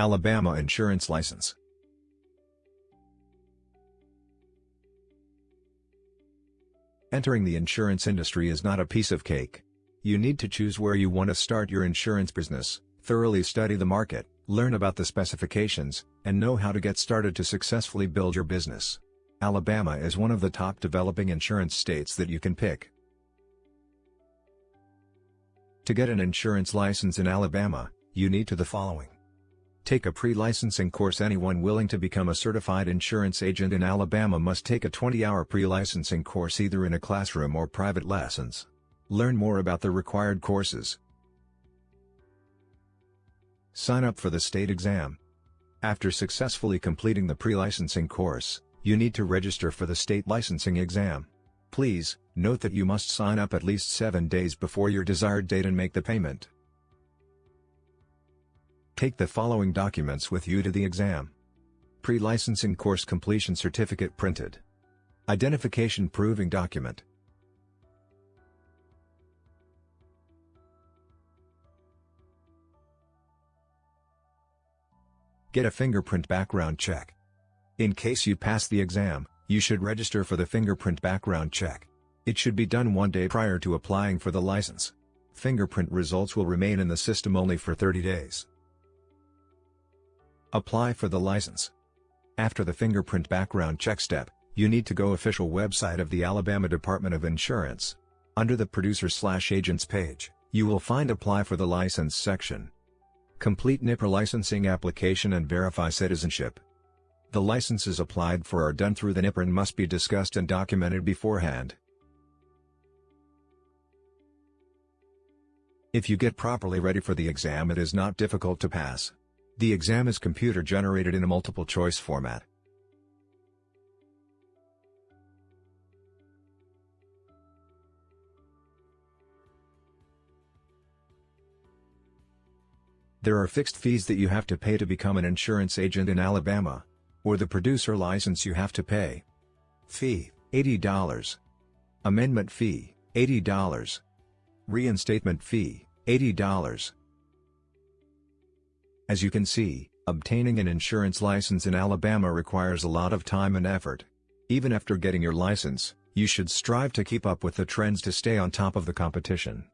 Alabama Insurance License Entering the insurance industry is not a piece of cake. You need to choose where you want to start your insurance business, thoroughly study the market, learn about the specifications, and know how to get started to successfully build your business. Alabama is one of the top developing insurance states that you can pick. To get an insurance license in Alabama, you need to the following. Take a pre-licensing course Anyone willing to become a certified insurance agent in Alabama must take a 20-hour pre-licensing course either in a classroom or private lessons. Learn more about the required courses. Sign up for the state exam. After successfully completing the pre-licensing course, you need to register for the state licensing exam. Please, note that you must sign up at least 7 days before your desired date and make the payment. Take the following documents with you to the exam. Pre-licensing course completion certificate printed. Identification proving document. Get a fingerprint background check. In case you pass the exam, you should register for the fingerprint background check. It should be done one day prior to applying for the license. Fingerprint results will remain in the system only for 30 days. Apply for the license. After the fingerprint background check step, you need to go official website of the Alabama Department of Insurance. Under the producer-slash-agents page, you will find Apply for the License section. Complete NIPR licensing application and verify citizenship. The licenses applied for are done through the NIPR and must be discussed and documented beforehand. If you get properly ready for the exam it is not difficult to pass. The exam is computer generated in a multiple choice format. There are fixed fees that you have to pay to become an insurance agent in Alabama. Or the producer license you have to pay. Fee, $80. Amendment fee, $80. Reinstatement fee, $80. As you can see, obtaining an insurance license in Alabama requires a lot of time and effort. Even after getting your license, you should strive to keep up with the trends to stay on top of the competition.